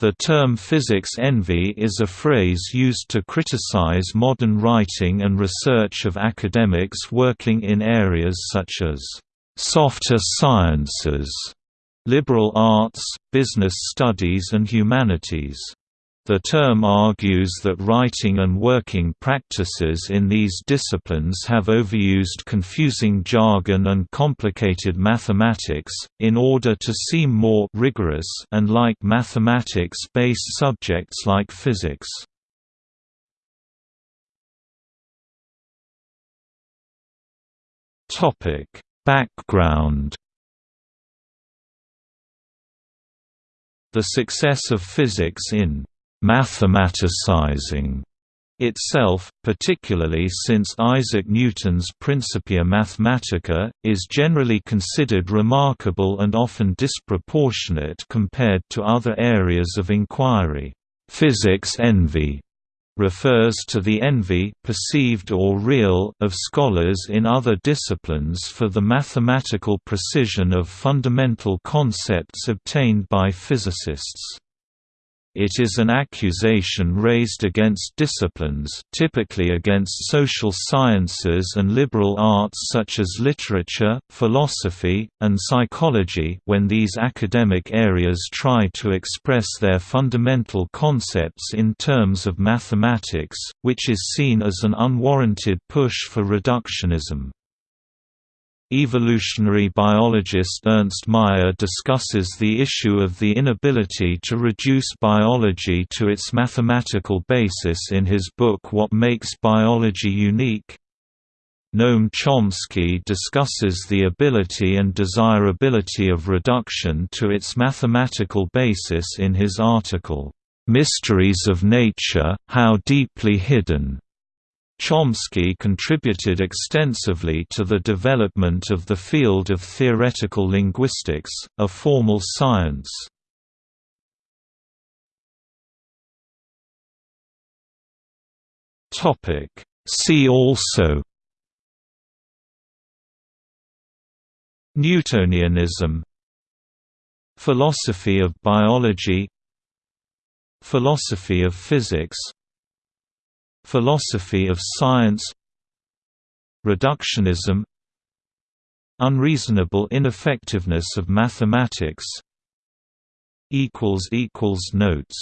The term physics envy is a phrase used to criticize modern writing and research of academics working in areas such as softer sciences, liberal arts, business studies and humanities. The term argues that writing and working practices in these disciplines have overused confusing jargon and complicated mathematics, in order to seem more rigorous and like mathematics-based subjects like physics. Background The success of physics in mathematicizing itself, particularly since Isaac Newton's Principia Mathematica, is generally considered remarkable and often disproportionate compared to other areas of inquiry. Physics envy refers to the envy perceived or real of scholars in other disciplines for the mathematical precision of fundamental concepts obtained by physicists. It is an accusation raised against disciplines typically against social sciences and liberal arts such as literature, philosophy, and psychology when these academic areas try to express their fundamental concepts in terms of mathematics, which is seen as an unwarranted push for reductionism. Evolutionary biologist Ernst Mayr discusses the issue of the inability to reduce biology to its mathematical basis in his book What Makes Biology Unique. Noam Chomsky discusses the ability and desirability of reduction to its mathematical basis in his article, "'Mysteries of Nature, How Deeply Hidden' Chomsky contributed extensively to the development of the field of theoretical linguistics, a formal science. See also Newtonianism Philosophy of biology Philosophy of physics Philosophy of science Reductionism Unreasonable ineffectiveness of mathematics Notes